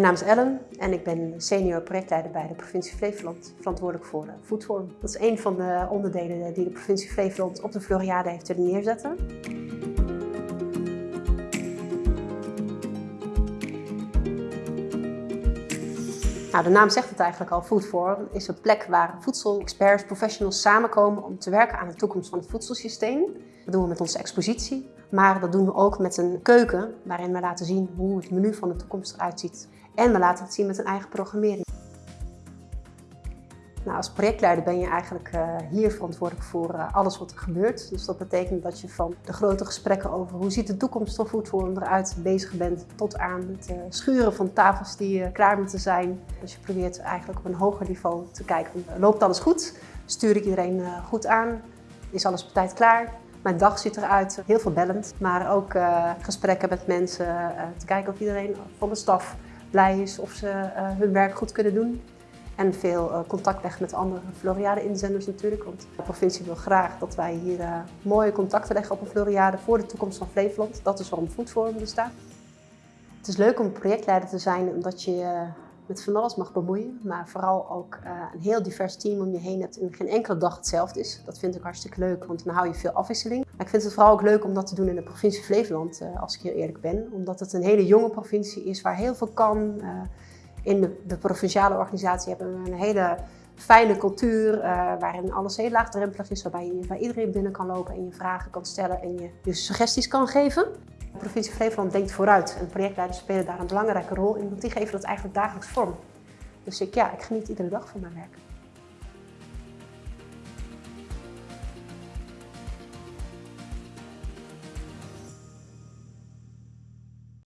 Mijn naam is Ellen en ik ben senior projectleider bij de provincie Flevoland, verantwoordelijk voor Foodforum. Dat is een van de onderdelen die de provincie Flevoland op de Floriade heeft willen neerzetten. Nou, de naam zegt het eigenlijk al, Foodforum is een plek waar voedselexperts, professionals samenkomen om te werken aan de toekomst van het voedselsysteem. Dat doen we met onze expositie, maar dat doen we ook met een keuken waarin we laten zien hoe het menu van de toekomst eruit ziet. En we laten het zien met een eigen programmering. Nou, als projectleider ben je eigenlijk uh, hier verantwoordelijk voor uh, alles wat er gebeurt. Dus dat betekent dat je van de grote gesprekken over hoe ziet de toekomst van Foodforum eruit bezig bent, tot aan het uh, schuren van tafels die klaar moeten zijn. Dus je probeert eigenlijk op een hoger niveau te kijken. Loopt alles goed? Stuur ik iedereen goed aan? Is alles op tijd klaar? Mijn dag ziet eruit, heel veel bellend, maar ook gesprekken met mensen, te kijken of iedereen van de staf blij is, of ze hun werk goed kunnen doen. En veel uh, contact leggen met andere Floriade-inzenders natuurlijk. Want de provincie wil graag dat wij hier uh, mooie contacten leggen op een Floriade voor de toekomst van Flevoland. Dat is waarom Foodforum bestaat. Het is leuk om projectleider te zijn omdat je uh, met van alles mag bemoeien. Maar vooral ook een heel divers team om je heen hebt en geen enkele dag hetzelfde is. Dat vind ik hartstikke leuk, want dan hou je veel afwisseling. Maar ik vind het vooral ook leuk om dat te doen in de provincie Flevoland, als ik heel eerlijk ben. Omdat het een hele jonge provincie is waar heel veel kan. In de, provinciale organisatie hebben we een hele fijne cultuur uh, waarin alles heel laagdrempelig is, waarbij je bij iedereen binnen kan lopen en je vragen kan stellen en je, je suggesties kan geven. De provincie Flevoland denkt vooruit en projectleiders spelen daar een belangrijke rol in, want die geven dat eigenlijk dagelijks vorm. Dus ik, ja, ik geniet iedere dag van mijn werk.